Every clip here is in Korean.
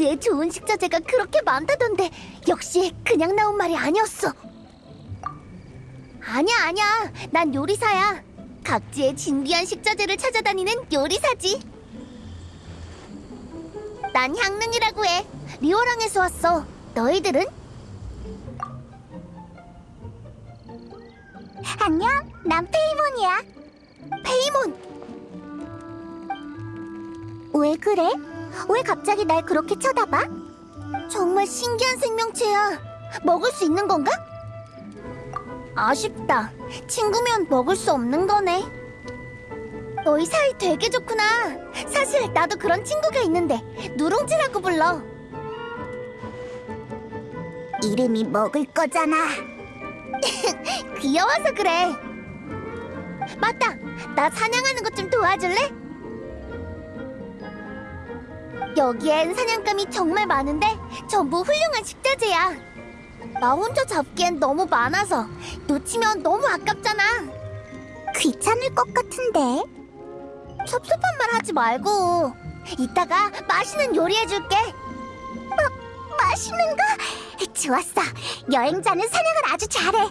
몬드에 좋은 식자재가 그렇게 많다던데 역시 그냥 나온 말이 아니었어. 아니야 아니야, 난 요리사야. 각지의 진귀한 식자재를 찾아다니는 요리사지. 난 향릉이라고 해. 리오랑에서 왔어. 너희들은? 안녕, 난 페이몬이야. 페이몬. 왜 그래? 왜 갑자기 날 그렇게 쳐다봐? 정말 신기한 생명체야. 먹을 수 있는 건가? 아쉽다. 친구면 먹을 수 없는 거네. 너희 사이 되게 좋구나. 사실 나도 그런 친구가 있는데 누룽지라고 불러. 이름이 먹을 거잖아. 귀여워서 그래. 맞다. 나 사냥하는 것 좀 도와줄래? 여기엔 사냥감이 정말 많은데 전부 훌륭한 식자재야. 나 혼자 잡기엔 너무 많아서 놓치면 너무 아깝잖아. 귀찮을 것 같은데. 섭섭한 말 하지 말고 이따가 맛있는 요리 해줄게. 마, 맛있는 거? 좋았어. 여행자는 사냥을 아주 잘해.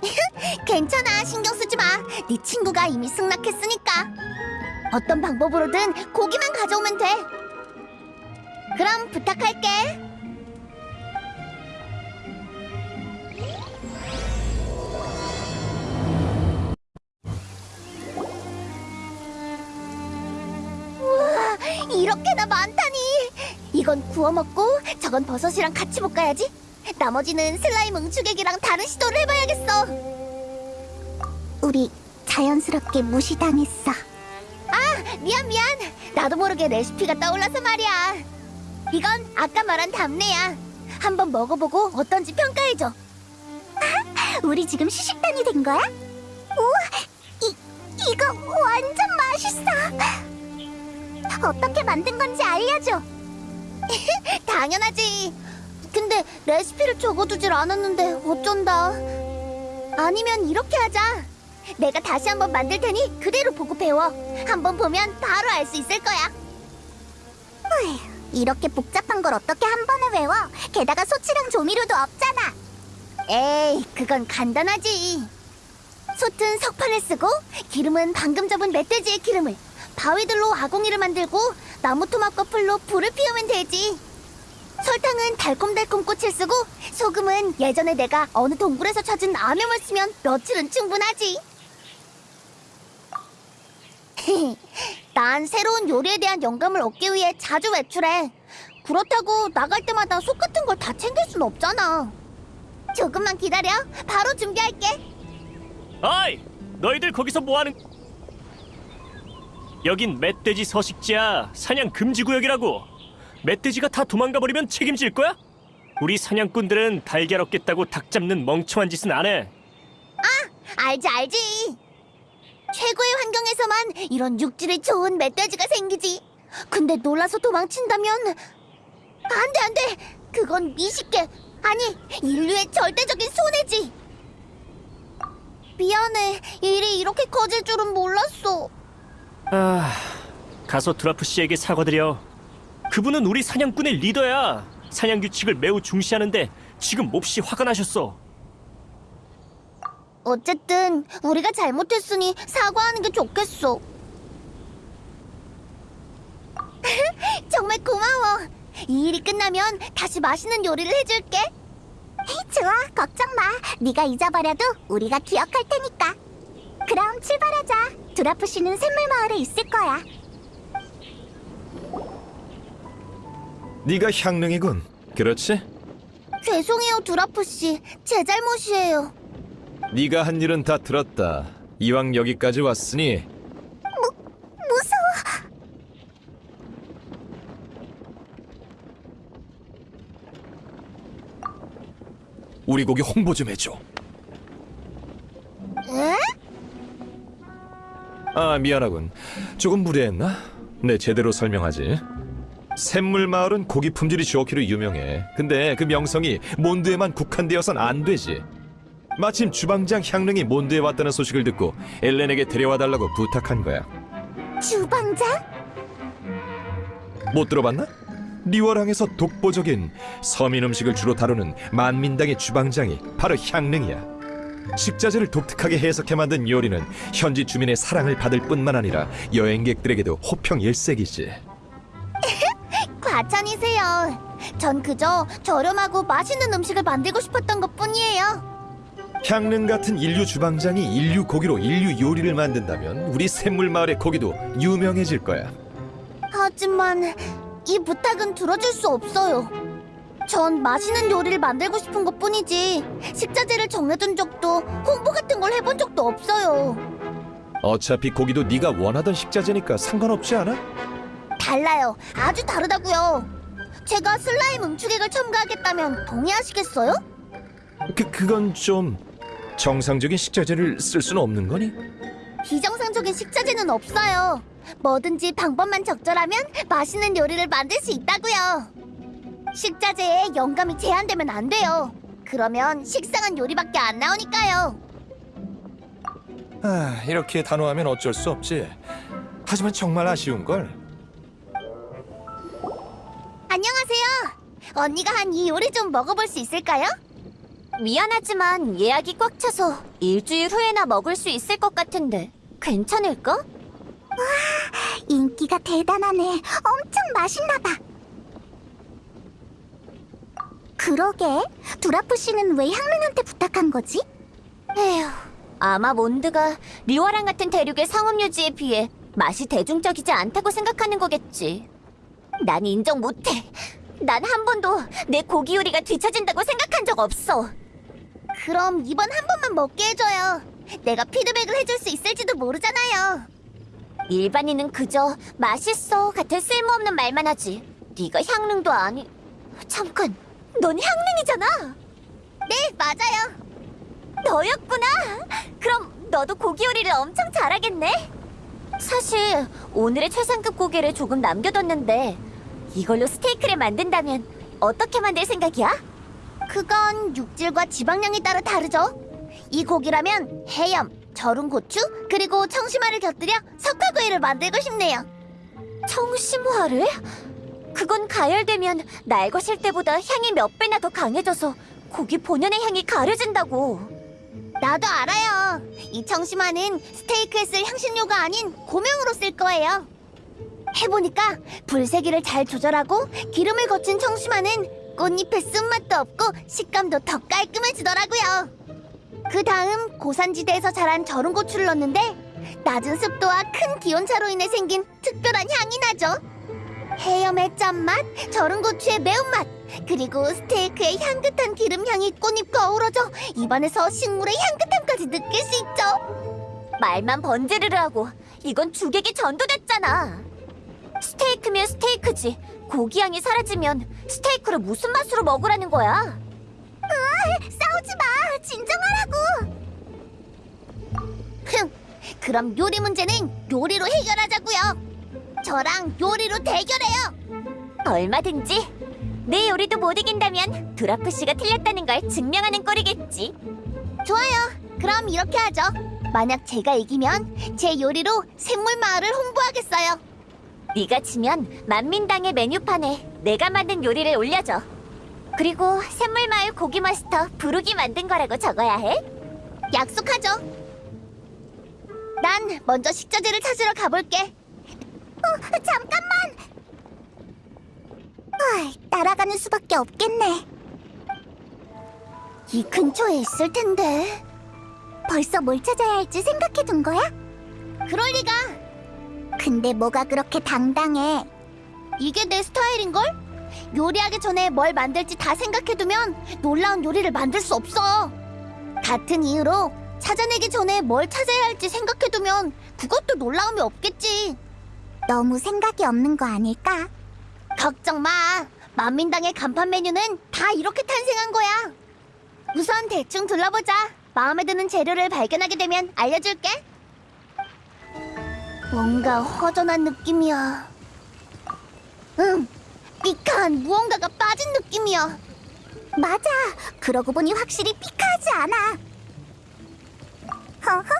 괜찮아. 신경 쓰지 마. 네 친구가 이미 승낙했으니까. 어떤 방법으로든 고기만 가져오면 돼. 그럼 부탁할게. 우와, 이렇게나 많다니. 이건 구워 먹고 저건 버섯이랑 같이 볶아야지. 나머지는 슬라임 응축액이랑 다른 시도를 해봐야겠어. 우리 자연스럽게 무시당했어. 아, 미안 미안. 나도 모르게 레시피가 떠올라서 말이야. 이건 아까 말한 답내야. 한번 먹어보고 어떤지 평가해줘. 우리 지금 시식단이 된 거야? 우와, 이 이거 완전 맛있어. 어떻게 만든 건지 알려줘. 당연하지. 근데 레시피를 적어두질 않았는데 어쩐다. 아니면 이렇게 하자. 내가 다시 한번 만들 테니 그대로 보고 배워. 한번 보면 바로 알 수 있을 거야. 어휴, 이렇게 복잡한 걸 어떻게 한 번에 외워? 게다가 소치랑 조미료도 없잖아. 에이, 그건 간단하지. 솥은 석판을 쓰고 기름은 방금 접은 멧돼지의 기름을 바위들로 아궁이를 만들고 나무 토막과 풀로 불을 피우면 되지. 설탕은 달콤달콤 꽃을 쓰고 소금은 예전에 내가 어느 동굴에서 찾은 암염을 쓰면 며칠은 충분하지. 난 새로운 요리에 대한 영감을 얻기 위해 자주 외출해. 그렇다고 나갈 때마다 속 같은 걸 다 챙길 순 없잖아. 조금만 기다려. 바로 준비할게. 어이! 너희들 거기서 뭐하는... 여긴 멧돼지 서식지야. 사냥 금지 구역이라고. 멧돼지가 다 도망가 버리면 책임질 거야? 우리 사냥꾼들은 달걀 얻겠다고 닭 잡는 멍청한 짓은 안 해. 알지 알지. 최고의 환경에서만 이런 육질이 좋은 멧돼지가 생기지. 근데 놀라서 도망친다면 안 돼 안 돼. 그건 미식계 아니 인류의 절대적인 손해지. 미안해. 일이 이렇게 커질 줄은 몰랐어. 아... 가서 드라프 씨에게 사과드려. 그분은 우리 사냥꾼의 리더야. 사냥 규칙을 매우 중시하는데 지금 몹시 화가 나셨어. 어쨌든 우리가 잘못했으니 사과하는 게 좋겠어. 정말 고마워. 이 일이 끝나면 다시 맛있는 요리를 해줄게. 좋아, 걱정 마. 네가 잊어버려도 우리가 기억할 테니까. 그럼 출발하자. 드라프 씨는 샘물 마을에 있을 거야. 네가 향릉이군. 그렇지? 죄송해요, 드라프 씨. 제 잘못이에요. 네가 한 일은 다 들었다. 이왕 여기까지 왔으니 무서워. 우리 고기 홍보 좀 해줘. 아 미안하군. 조금 무례했나? 네 제대로 설명하지. 샘물 마을은 고기 품질이 좋기로 유명해. 근데 그 명성이 몬드에만 국한되어선 안 되지. 마침 주방장 향릉이 몬드에 왔다는 소식을 듣고 엘렌에게 데려와 달라고 부탁한 거야. 주방장? 못 들어봤나? 리워랑에서 독보적인 서민 음식을 주로 다루는 만민당의 주방장이 바로 향릉이야. 식자재를 독특하게 해석해 만든 요리는 현지 주민의 사랑을 받을 뿐만 아니라 여행객들에게도 호평 일색이지. 과찬이세요. 전 그저 저렴하고 맛있는 음식을 만들고 싶었던 것 뿐이에요. 향릉 같은 인류 주방장이 인류 고기로 인류 요리를 만든다면 우리 샘물 마을의 고기도 유명해질 거야. 하지만 이 부탁은 들어줄 수 없어요. 전 맛있는 요리를 만들고 싶은 것 뿐이지 식자재를 정해둔 적도 홍보 같은 걸 해본 적도 없어요. 어차피 고기도 네가 원하던 식자재니까 상관없지 않아? 달라요. 아주 다르다고요. 제가 슬라임 응축액을 첨가하겠다면 동의하시겠어요? 그 그건 좀 정상적인 식자재를 쓸 수는 없는 거니? 비정상적인 식자재는 없어요. 뭐든지 방법만 적절하면 맛있는 요리를 만들 수 있다고요. 식자재에 영감이 제한되면 안 돼요. 그러면 식상한 요리밖에 안 나오니까요. 아, 이렇게 단호하면 어쩔 수 없지. 하지만 정말 아쉬운 걸. 안녕하세요. 언니가 한 이 요리 좀 먹어볼 수 있을까요? 미안하지만 예약이 꽉 차서 일주일 후에나 먹을 수 있을 것 같은데 괜찮을까? 와, 인기가 대단하네. 엄청 맛있나 봐. 그러게, 두라프 씨는 왜 향릉한테 부탁한 거지? 에휴, 아마 몬드가 리와랑 같은 대륙의 상업 유지에 비해 맛이 대중적이지 않다고 생각하는 거겠지. 난 인정 못해. 난 한 번도 내 고기 요리가 뒤처진다고 생각한 적 없어. 그럼 이번 한 번만 먹게 해줘요. 내가 피드백을 해줄 수 있을지도 모르잖아요. 일반인은 그저 맛있어 같은 쓸모없는 말만 하지. 네가 향릉도 아니. 잠깐, 넌 향릉이잖아. 네, 맞아요. 너였구나. 그럼 너도 고기 요리를 엄청 잘하겠네. 사실 오늘의 최상급 고기를 조금 남겨뒀는데 이걸로 스테이크를 만든다면 어떻게 만들 생각이야? 그건 육질과 지방량에 따라 다르죠. 이 고기라면 해염, 절은 고추, 그리고 청심화를 곁들여 석화구이를 만들고 싶네요. 청심화를? 그건 가열되면 날것일 때보다 향이 몇 배나 더 강해져서 고기 본연의 향이 가려진다고. 나도 알아요. 이 청심화는 스테이크에 쓸 향신료가 아닌 고명으로 쓸 거예요. 해보니까 불세기를 잘 조절하고 기름을 거친 청심화는 꽃잎의 쓴맛도 없고 식감도 더 깔끔해지더라고요. 그 다음 고산지대에서 자란 절은 고추를 넣는데 낮은 습도와 큰 기온차로 인해 생긴 특별한 향이 나죠. 해염의 짠맛, 절은 고추의 매운맛, 그리고 스테이크의 향긋한 기름 향이 꽃잎과 어우러져 입안에서 식물의 향긋함까지 느낄 수 있죠. 말만 번지르르 하고 이건 주객이 전도됐잖아. 스테이크면 스테이크지. 고기 향이 사라지면 스테이크를 무슨 맛으로 먹으라는 거야? 싸우지 마. 진정하라고. 흥. 그럼 요리 문제는 요리로 해결하자고요. 저랑 요리로 대결해요. 얼마든지. 내 요리도 못 이긴다면 드라프 씨가 틀렸다는 걸 증명하는 꼴이겠지. 좋아요. 그럼 이렇게 하죠. 만약 제가 이기면 제 요리로 샘물 마을을 홍보하겠어요. 네가 지면 만민당의 메뉴판에 내가 만든 요리를 올려줘. 그리고 샘물마을 고기 마스터 부르기 만든 거라고 적어야 해. 약속하죠. 난 먼저 식자재를 찾으러 가볼게. 어, 잠깐만. 아, 따라가는 수밖에 없겠네. 이 근처에 있을 텐데. 벌써 뭘 찾아야 할지 생각해 둔 거야? 그럴 리가. 근데 뭐가 그렇게 당당해? 이게 내 스타일인걸? 요리하기 전에 뭘 만들지 다 생각해두면 놀라운 요리를 만들 수 없어. 같은 이유로 찾아내기 전에 뭘 찾아야 할지 생각해두면 그것도 놀라움이 없겠지. 너무 생각이 없는 거 아닐까? 걱정 마. 만민당의 간판 메뉴는 다 이렇게 탄생한 거야. 우선 대충 둘러보자. 마음에 드는 재료를 발견하게 되면 알려줄게. 뭔가 허전한 느낌이야. 응, 삐카한 무언가가 빠진 느낌이야. 맞아. 그러고 보니 확실히 삐카하지 않아. 허허허.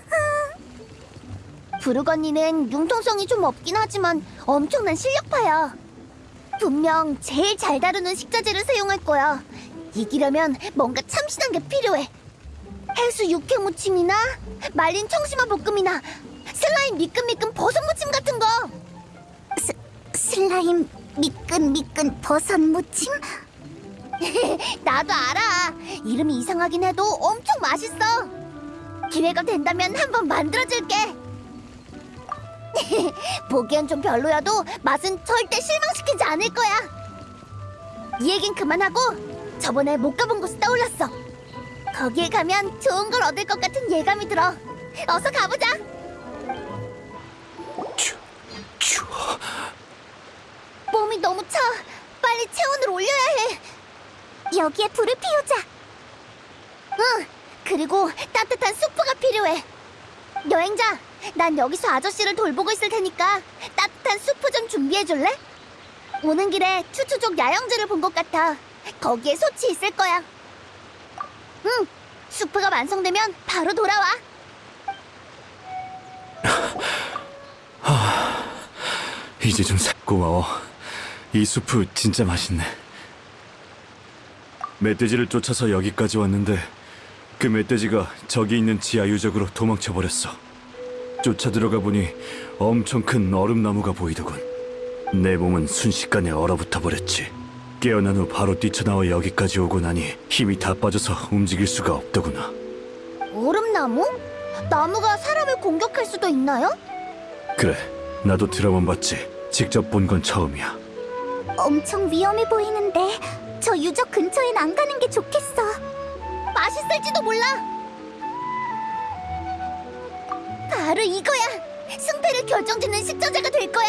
부르 언니는 융통성이 좀 없긴 하지만 엄청난 실력파야. 분명 제일 잘 다루는 식자재를 사용할 거야. 이기려면 뭔가 참신한 게 필요해. 해수 육회 무침이나 말린 청심화 볶음이나 슬라임 미끈미끈 버섯 무침 같은 거. 스, 슬라임 미끈미끈 버섯 무침? 나도 알아. 이름이 이상하긴 해도 엄청 맛있어. 기회가 된다면 한번 만들어줄게. 보기엔 좀 별로여도 맛은 절대 실망시키지 않을 거야. 이 얘긴 그만하고 저번에 못 가본 곳이 떠올랐어. 거기에 가면 좋은 걸 얻을 것 같은 예감이 들어. 어서 가보자. 몸이 너무 차. 빨리 체온을 올려야 해. 여기에 불을 피우자. 응. 그리고 따뜻한 수프가 필요해. 여행자, 난 여기서 아저씨를 돌보고 있을 테니까 따뜻한 수프 좀 준비해 줄래? 오는 길에 추추족 야영지를 본 것 같아. 거기에 솥이 있을 거야. 응. 수프가 완성되면 바로 돌아와. 이제 좀 사... 고마워. 이 수프 진짜 맛있네. 멧돼지를 쫓아서 여기까지 왔는데 그 멧돼지가 저기 있는 지하 유적으로 도망쳐 버렸어. 쫓아 들어가 보니 엄청 큰 얼음나무가 보이더군. 내 몸은 순식간에 얼어붙어 버렸지. 깨어난 후 바로 뛰쳐나와 여기까지 오고 나니 힘이 다 빠져서 움직일 수가 없더구나. 얼음나무? 나무가 사람을 공격할 수도 있나요? 그래, 나도 드라마 봤지. 직접 본 건 처음이야. 엄청 위험해 보이는데 저 유적 근처엔 안 가는 게 좋겠어. 맛있을지도 몰라. 바로 이거야. 승패를 결정짓는 식자재가 될 거야.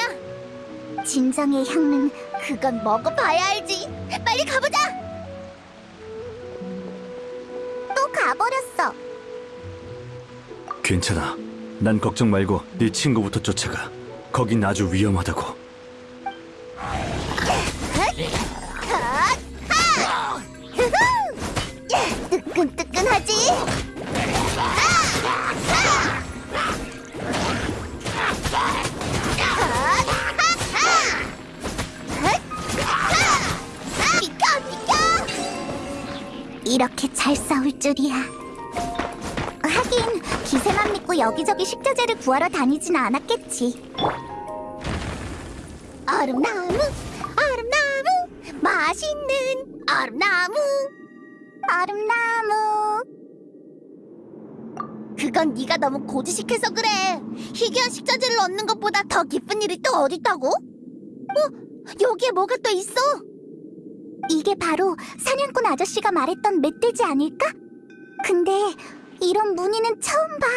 진정의 향은 그건 먹어봐야 알지. 빨리 가보자. 또 가버렸어. 괜찮아. 난 걱정 말고 네 친구부터 쫓아가. 거긴 아주 위험하다고. 이렇게 잘 싸울 줄이야. 하긴 기세만 믿고 여기저기 식자재를 구하러 다니진 않았겠지. 얼음나무, 얼음나무, 맛있는 얼음나무. 얼음나무. 그건 네가 너무 고지식해서 그래. 희귀한 식자재를 얻는 것보다 더 기쁜 일이 또 어딨다고? 어? 여기에 뭐가 또 있어? 이게 바로 사냥꾼 아저씨가 말했던 멧돼지 아닐까? 근데 이런 무늬는 처음 봐.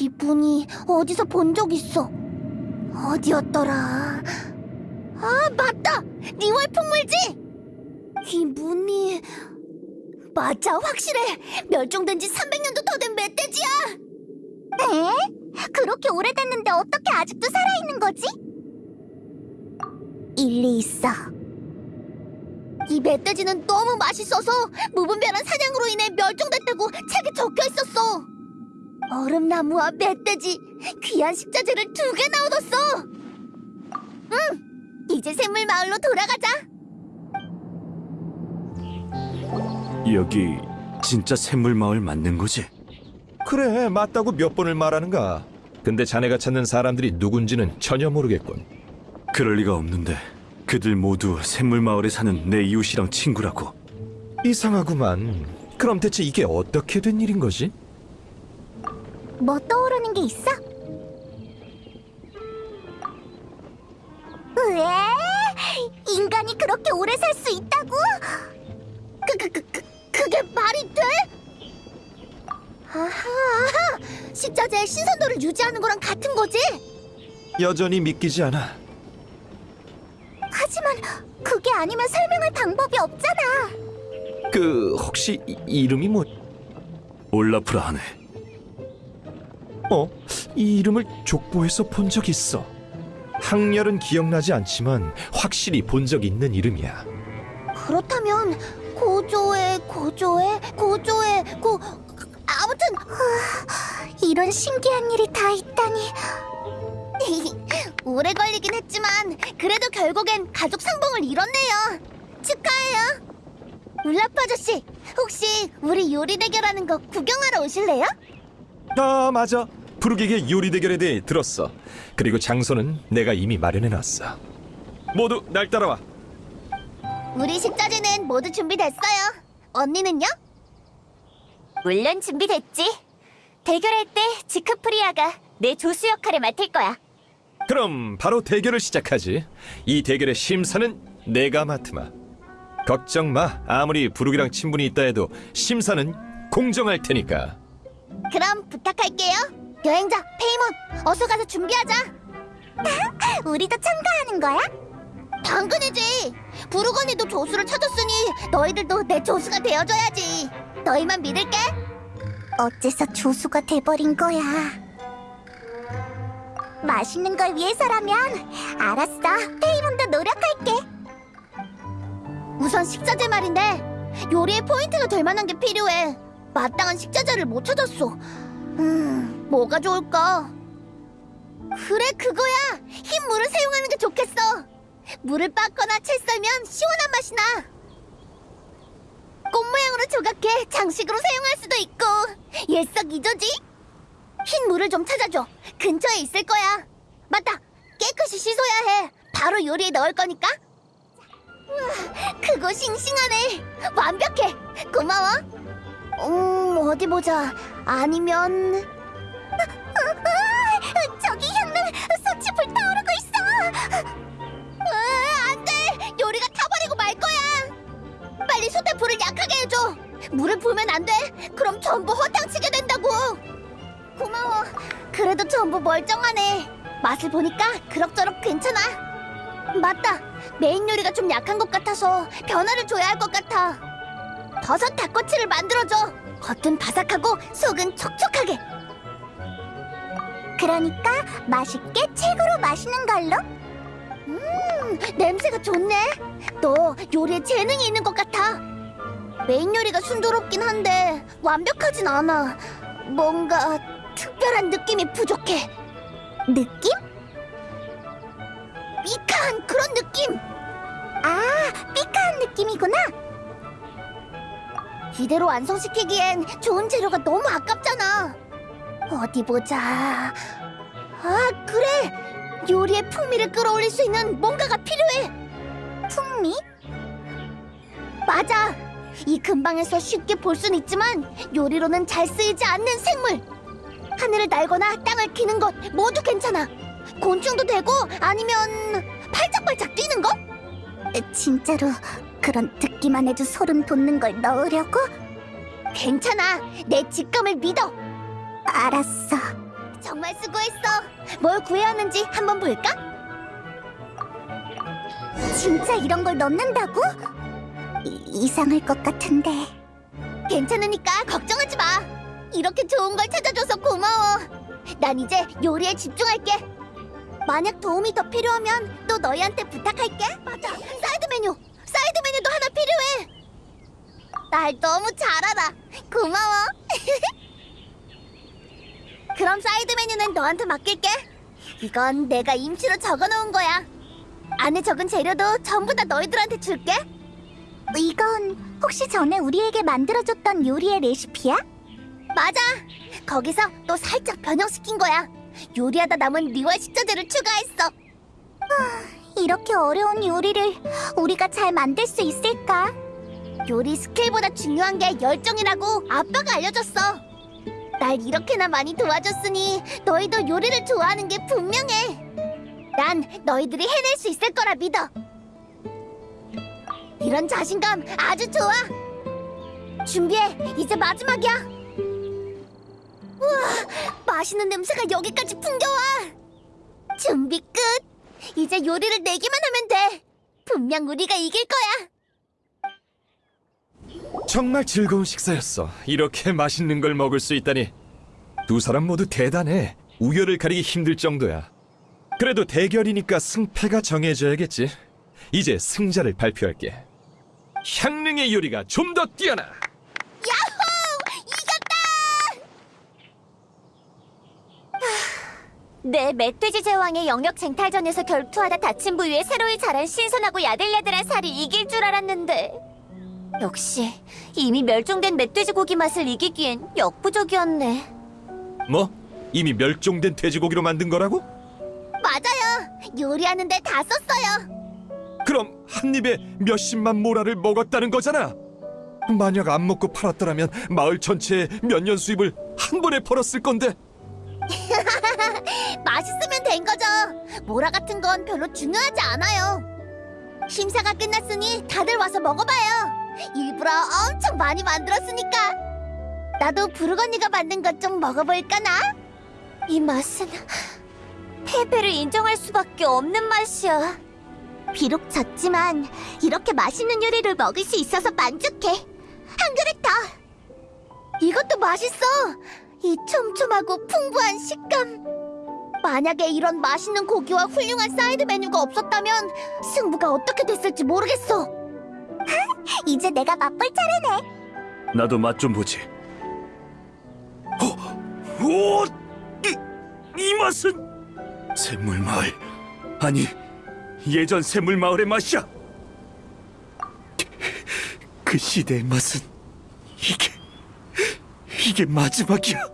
이 무늬 어디서 본 적 있어? 어디였더라? 아 맞다! 리월 풍물지! 이 무늬 맞아 확실해 멸종된 지 300년도 더 된 멧돼지야 에? 그렇게 오래됐는데 어떻게 아직도 살아있는 거지? 일리 있어 이 멧돼지는 너무 맛있어서 무분별한 사냥으로 인해 멸종됐다고 책에 적혀 있었어 얼음나무와 멧돼지 귀한 식자재를 두 개나 얻었어 응 이제 샘물마을로 돌아가자 여기 진짜 샘물마을 맞는 거지? 그래, 맞다고 몇 번을 말하는가. 근데 자네가 찾는 사람들이 누군지는 전혀 모르겠군. 그럴 리가 없는데 그들 모두 샘물마을에 사는 내 이웃이랑 친구라고. 이상하구만. 그럼 대체 이게 어떻게 된 일인 거지? 뭐 떠오르는 게 있어? 왜? 인간이 그렇게 오래 살 수 있다고? 그, 그, 그, 그, 그게 말이 돼? 아하, 아하, 식자재의 신선도를 유지하는 거랑 같은 거지? 여전히 믿기지 않아. 하지만 그게 아니면 설명할 방법이 없잖아. 그 혹시 이, 이름이 뭐? 올라프라 하네. 어? 이 이름을 족보에서 본 적 있어. 학렬은 기억나지 않지만 확실히 본 적 있는 이름이야. 그렇다면 고조의 고조의 고조의 고 아무튼 이런 신기한 일이 다 있다니 오래 걸리긴 했지만 그래도 결국엔 가족 상봉을 이뤘네요 축하해요 울라프 아저씨 혹시 우리 요리 대결하는 거 구경하러 오실래요? 아 맞아. 부르기계 요리 대결에 대해 들었어. 그리고 장소는 내가 이미 마련해놨어. 모두 날 따라와. 우리 식자재는 모두 준비됐어요 언니는요? 물론 준비됐지 대결할 때 지크프리아가 내 조수 역할을 맡을 거야 그럼 바로 대결을 시작하지. 이 대결의 심사는 내가 맡으마. 걱정 마. 아무리 부르기랑 친분이 있다 해도 심사는 공정할 테니까. 그럼 부탁할게요. 여행자 페이몬, 어서 가서 준비하자. 우리도 참가하는 거야? 당근이지. 부르건이도 조수를 찾았으니 너희들도 내 조수가 되어줘야지. 너희만 믿을게. 어째서 조수가 돼버린 거야? 맛있는 걸 위해서라면 알았어. 페이몬도 노력할게. 우선 식자재 말인데 요리에 포인트가 될 만한 게 필요해. 마땅한 식자재를 못 찾았어. 음, 뭐가 좋을까? 그래, 그거야. 흰 물을 사용하는 게 좋겠어. 물을 빻거나 채 썰면 시원한 맛이 나. 꽃 모양으로 조각해 장식으로 사용할 수도 있고 일석이조지. 흰 물을 좀 찾아줘. 근처에 있을 거야. 맞다. 깨끗이 씻어야 해. 바로 요리에 넣을 거니까. 우와, 그거 싱싱하네. 완벽해. 고마워. 음, 어디 보자. 아니면 저기 향릉 솥이 불타오르고 있어. 으, 안 돼. 요리가 타버리고 말 거야. 빨리 솥에 불을 약하게 해줘. 물을 부으면 안 돼. 그럼 전부 허탕치게 된다고. 고마워. 그래도 전부 멀쩡하네. 맛을 보니까 그럭저럭 괜찮아. 맞다. 메인 요리가 좀 약한 것 같아서 변화를 줘야 할 것 같아. 버섯 닭꼬치를 만들어줘. 겉은 바삭하고 속은 촉촉하게. 그러니까 맛있게 최고로 맛있는 걸로. 음, 냄새가 좋네. 너 요리에 재능이 있는 것 같아. 메인 요리가 순조롭긴 한데 완벽하진 않아. 뭔가 특별한 느낌이 부족해. 느낌? 미카한 그런 느낌. 아, 삐카한 느낌이구나. 이대로 완성시키기엔 좋은 재료가 너무 아깝잖아. 어디 보자. 아, 그래. 요리의 풍미를 끌어올릴 수 있는 뭔가가 필요해. 풍미? 맞아. 이 근방에서 쉽게 볼 수는 있지만 요리로는 잘 쓰이지 않는 생물. 하늘을 날거나 땅을 키는 것 모두 괜찮아. 곤충도 되고 아니면 팔짝팔짝 뛰는 거? 진짜로 그런 듣기만 해도 소름 돋는 걸 넣으려고? 괜찮아. 내 직감을 믿어. 알았어. 정말 수고했어. 뭘 구해왔는지 한번 볼까? 진짜 이런 걸 넣는다고? 이, 이상할 것 같은데. 괜찮으니까 걱정하지 마. 이렇게 좋은 걸 찾아줘서 고마워. 난 이제 요리에 집중할게. 만약 도움이 더 필요하면 또 너희한테 부탁할게. 맞아. 사이드 메뉴. 사이드 메뉴도 하나 필요해. 날 너무 잘 알아. 고마워. 그럼 사이드 메뉴는 너한테 맡길게. 이건 내가 임시로 적어놓은 거야. 안에 적은 재료도 전부 다 너희들한테 줄게. 이건 혹시 전에 우리에게 만들어줬던 요리의 레시피야? 맞아. 거기서 또 살짝 변형시킨 거야. 요리하다 남은 리월 식자재를 추가했어. 이렇게 어려운 요리를 우리가 잘 만들 수 있을까? 요리 스킬보다 중요한 게 열정이라고 아빠가 알려줬어. 날 이렇게나 많이 도와줬으니 너희도 요리를 좋아하는 게 분명해. 난 너희들이 해낼 수 있을 거라 믿어. 이런 자신감 아주 좋아. 준비해. 이제 마지막이야. 우와, 맛있는 냄새가 여기까지 풍겨와. 준비 끝. 이제 요리를 내기만 하면 돼. 분명 우리가 이길 거야. 정말 즐거운 식사였어. 이렇게 맛있는 걸 먹을 수 있다니. 두 사람 모두 대단해. 우열을 가리기 힘들 정도야. 그래도 대결이니까 승패가 정해져야겠지. 이제 승자를 발표할게. 향릉의 요리가 좀 더 뛰어나. 야호! 이겼다! 내 멧돼지 제왕의 영역 쟁탈전에서 결투하다 다친 부위에 새로이 자란 신선하고 야들야들한 살이 이길 줄 알았는데 역시 이미 멸종된 멧돼지 고기 맛을 이기기엔 역부족이었네 뭐? 이미 멸종된 돼지고기로 만든 거라고? 맞아요 요리하는데 다 썼어요 그럼 한 입에 몇십만 모라를 먹었다는 거잖아. 만약 안 먹고 팔았더라면 마을 전체의 몇 년 수입을 한 번에 벌었을 건데. 맛있으면 된 거죠. 모라 같은 건 별로 중요하지 않아요. 심사가 끝났으니 다들 와서 먹어봐요. 일부러 엄청 많이 만들었으니까. 나도 부르 언니가 만든 것 좀 먹어볼까나? 이 맛은 패배를 인정할 수밖에 없는 맛이야. 비록 졌지만 이렇게 맛있는 요리를 먹을 수 있어서 만족해. 한 그릇 더. 이것도 맛있어 이 촘촘하고 풍부한 식감. 만약에 이런 맛있는 고기와 훌륭한 사이드 메뉴가 없었다면 승부가 어떻게 됐을지 모르겠어. 이제 내가 맛볼 차례네. 나도 맛 좀 보지. 어, 오, 이, 이 맛은 샘물 마을. 아니 예전 샘물 마을의 맛이야. 그 시대의 맛은 이게 이게 마지막이야.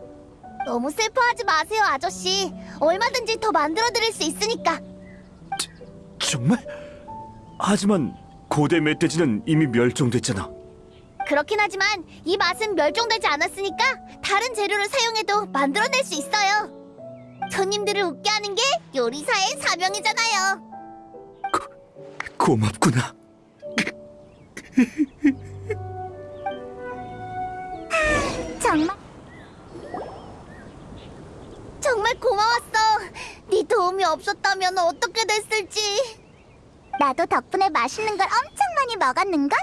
너무 슬퍼하지 마세요 아저씨 얼마든지 더 만들어 드릴 수 있으니까 정말? 하지만 고대 멧돼지는 이미 멸종됐잖아. 그렇긴 하지만 이 맛은 멸종되지 않았으니까 다른 재료를 사용해도 만들어낼 수 있어요. 손님들을 웃게 하는 게 요리사의 사명이잖아요. 고맙구나. 정말 정말 고마웠어. 네 도움이 없었다면 어떻게 됐을지. 나도 덕분에 맛있는 걸 엄청 많이 먹었는걸?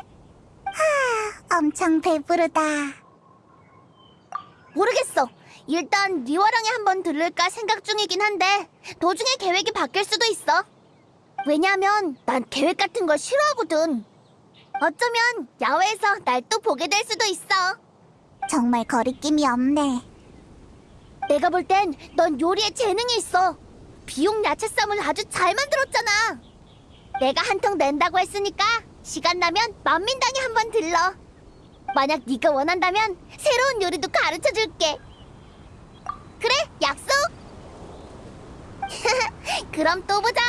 하, 엄청 배부르다. 모르겠어. 일단 리와랑에 한번 들를까 생각 중이긴 한데 도중에 계획이 바뀔 수도 있어. 왜냐면 난 계획 같은 걸 싫어하거든. 어쩌면 야외에서 날 또 보게 될 수도 있어. 정말 거리낌이 없네. 내가 볼 땐 넌 요리에 재능이 있어. 비용 야채 쌈을 아주 잘 만들었잖아. 내가 한 통 낸다고 했으니까 시간 나면 만민당에 한 번 들러. 만약 네가 원한다면 새로운 요리도 가르쳐 줄게. 그래, 약속. 그럼 또 보자.